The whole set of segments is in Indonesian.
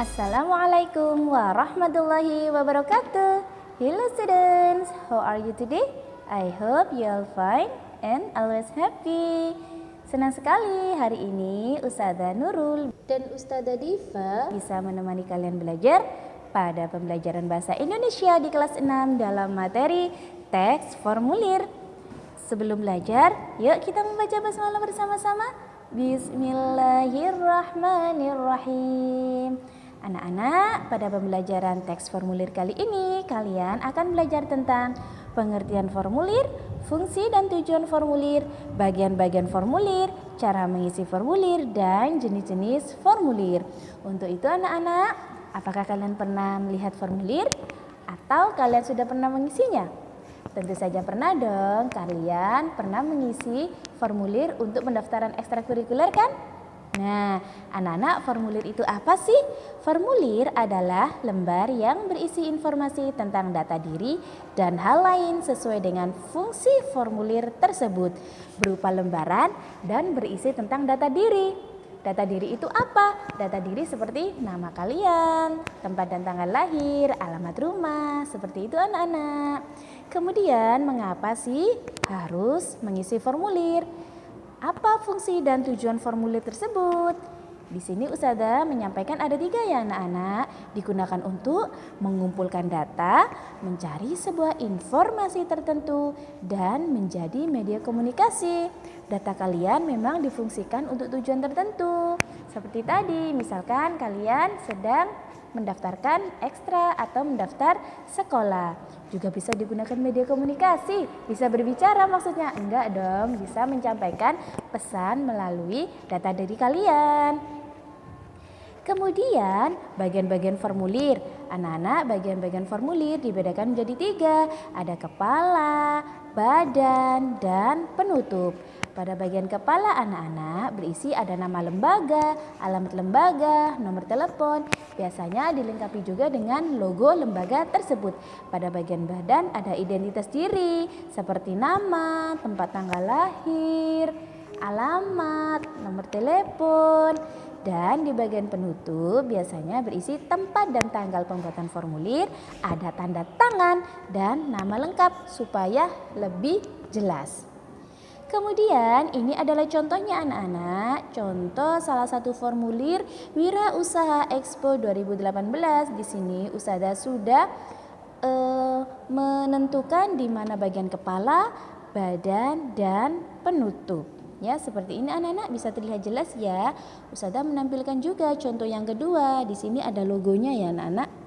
Assalamualaikum warahmatullahi wabarakatuh. Hello students, how are you today? I hope you all fine and always happy. Senang sekali hari ini Ustazah Nurul dan Ustazah Diva bisa menemani kalian belajar pada pembelajaran bahasa Indonesia di kelas 6 dalam materi teks formulir. Sebelum belajar, yuk kita membaca basmalah bersama-sama. Bismillahirrahmanirrahim. Anak-anak, pada pembelajaran teks formulir kali ini, kalian akan belajar tentang pengertian formulir, fungsi dan tujuan formulir, bagian-bagian formulir, cara mengisi formulir, dan jenis-jenis formulir. Untuk itu anak-anak, apakah kalian pernah melihat formulir? Atau kalian sudah pernah mengisinya? Tentu saja pernah dong, kalian pernah mengisi formulir untuk pendaftaran ekstrakurikuler kan? Nah, anak-anak formulir itu apa sih? Formulir adalah lembar yang berisi informasi tentang data diri dan hal lain sesuai dengan fungsi formulir tersebut berupa lembaran dan berisi tentang data diri. Data diri itu apa? Data diri seperti nama kalian, tempat dan tanggal lahir, alamat rumah, seperti itu anak-anak. Kemudian mengapa sih harus mengisi formulir? Apa fungsi dan tujuan formulir tersebut? Di sini Usada menyampaikan ada tiga ya anak-anak digunakan untuk mengumpulkan data, mencari sebuah informasi tertentu, dan menjadi media komunikasi. Data kalian memang difungsikan untuk tujuan tertentu. Seperti tadi, misalkan kalian sedang mendaftarkan ekstra atau mendaftar sekolah. Juga bisa digunakan media komunikasi, bisa berbicara maksudnya. Enggak dong, bisa menyampaikan pesan melalui data dari kalian. Kemudian bagian-bagian formulir. Anak-anak bagian-bagian formulir dibedakan menjadi tiga. Ada kepala, badan, dan penutup. Pada bagian kepala anak-anak berisi ada nama lembaga, alamat lembaga, nomor telepon. Biasanya dilengkapi juga dengan logo lembaga tersebut. Pada bagian badan ada identitas diri seperti nama, tempat tanggal lahir, alamat, nomor telepon. Dan di bagian penutup biasanya berisi tempat dan tanggal pembuatan formulir, ada tanda tangan dan nama lengkap supaya lebih jelas. Kemudian ini adalah contohnya anak-anak. Contoh salah satu formulir Wira Usaha Expo 2018. Di sini Usada sudah uh, menentukan di mana bagian kepala, badan, dan penutup. Ya, seperti ini anak-anak bisa terlihat jelas ya. Usada menampilkan juga contoh yang kedua. Di sini ada logonya ya anak-anak.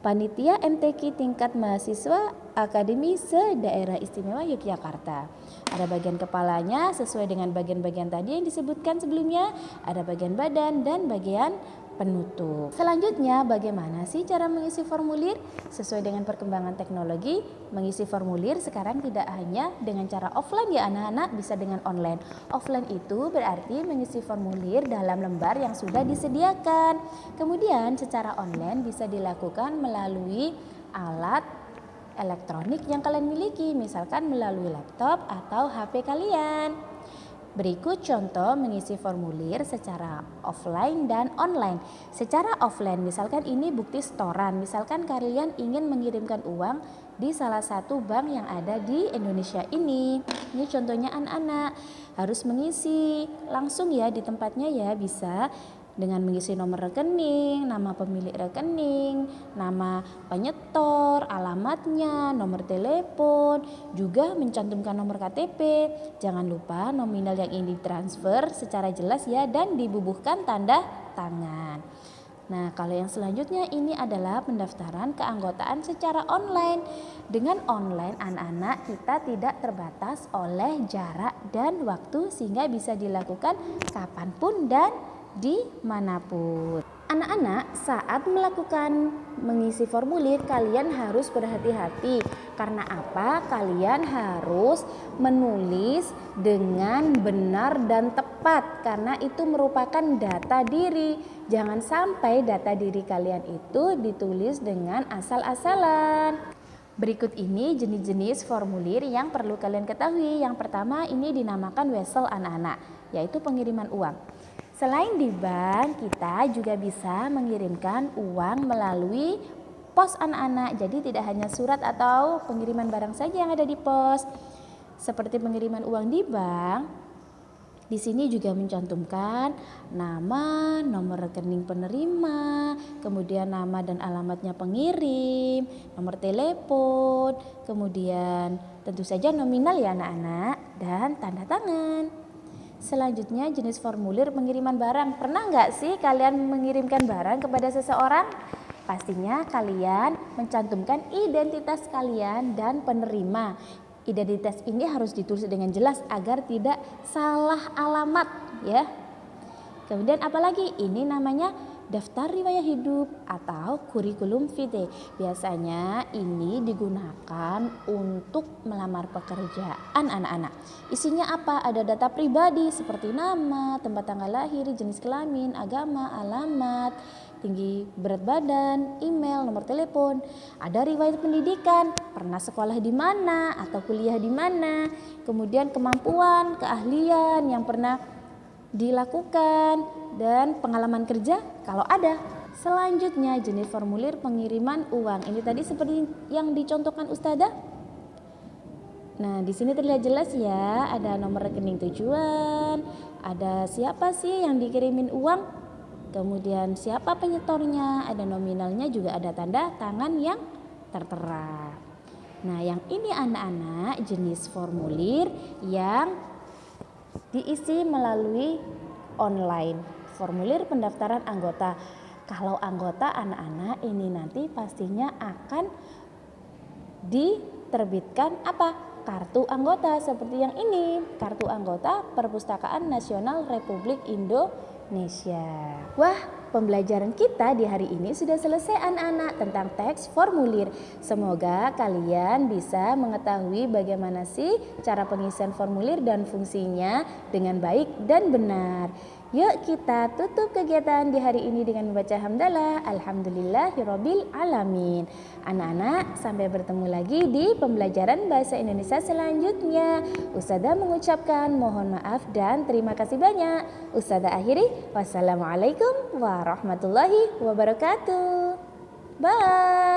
Panitia MTQ tingkat mahasiswa Akademi Se-Daerah Istimewa Yogyakarta. Ada bagian kepalanya sesuai dengan bagian-bagian tadi yang disebutkan sebelumnya, ada bagian badan dan bagian penutup. Selanjutnya, bagaimana sih cara mengisi formulir? Sesuai dengan perkembangan teknologi, mengisi formulir sekarang tidak hanya dengan cara offline ya anak-anak, bisa dengan online. Offline itu berarti mengisi formulir dalam lembar yang sudah disediakan. Kemudian secara online bisa dilakukan melalui alat elektronik yang kalian miliki, misalkan melalui laptop atau HP kalian. Berikut contoh mengisi formulir secara offline dan online. Secara offline, misalkan ini bukti setoran, misalkan kalian ingin mengirimkan uang di salah satu bank yang ada di Indonesia ini. Ini contohnya anak-anak harus mengisi langsung ya di tempatnya ya bisa dengan mengisi nomor rekening, nama pemilik rekening, nama penyetor, alamatnya, nomor telepon, juga mencantumkan nomor KTP. Jangan lupa nominal yang ingin ditransfer secara jelas ya dan dibubuhkan tanda tangan. Nah, kalau yang selanjutnya ini adalah pendaftaran keanggotaan secara online. Dengan online anak-anak kita tidak terbatas oleh jarak dan waktu sehingga bisa dilakukan kapan pun dan di mana pun. Anak-anak saat melakukan mengisi formulir kalian harus berhati-hati karena apa? Kalian harus menulis dengan benar dan tepat karena itu merupakan data diri. Jangan sampai data diri kalian itu ditulis dengan asal-asalan. Berikut ini jenis-jenis formulir yang perlu kalian ketahui. Yang pertama ini dinamakan wesel anak-anak, yaitu pengiriman uang. Selain di bank, kita juga bisa mengirimkan uang melalui pos anak-anak. Jadi tidak hanya surat atau pengiriman barang saja yang ada di pos. Seperti pengiriman uang di bank, di sini juga mencantumkan nama, nomor rekening penerima, kemudian nama dan alamatnya pengirim, nomor telepon, kemudian tentu saja nominal ya anak-anak dan tanda tangan. Selanjutnya jenis formulir pengiriman barang. Pernah nggak sih kalian mengirimkan barang kepada seseorang? Pastinya kalian mencantumkan identitas kalian dan penerima. Identitas ini harus ditulis dengan jelas agar tidak salah alamat ya. Kemudian apalagi ini namanya daftar riwayat hidup atau kurikulum vitae. Biasanya ini digunakan untuk melamar pekerjaan anak-anak. Isinya apa? Ada data pribadi seperti nama, tempat tanggal lahir, jenis kelamin, agama, alamat, tinggi berat badan, email, nomor telepon. Ada riwayat pendidikan, pernah sekolah di mana atau kuliah di mana. Kemudian kemampuan, keahlian yang pernah dilakukan dan pengalaman kerja kalau ada. Selanjutnya jenis formulir pengiriman uang. Ini tadi seperti yang dicontohkan Ustazah. Nah, di sini terlihat jelas ya, ada nomor rekening tujuan, ada siapa sih yang dikirimin uang, kemudian siapa penyetornya, ada nominalnya juga ada tanda tangan yang tertera. Nah, yang ini anak-anak jenis formulir yang diisi melalui online formulir pendaftaran anggota. Kalau anggota anak-anak ini nanti pastinya akan diterbitkan apa? Kartu anggota seperti yang ini, kartu anggota Perpustakaan Nasional Republik Indonesia. Wah, pembelajaran kita di hari ini sudah selesai anak-anak tentang teks formulir. Semoga kalian bisa mengetahui bagaimana sih cara pengisian formulir dan fungsinya dengan baik dan benar. Yuk kita tutup kegiatan di hari ini dengan membaca hamdalah Alhamdulillahirabbil alamin. Anak-anak, sampai bertemu lagi di pembelajaran bahasa Indonesia selanjutnya. Ustazah mengucapkan mohon maaf dan terima kasih banyak. Ustazah akhiri, wassalamualaikum warahmatullahi wabarakatuh. Bye.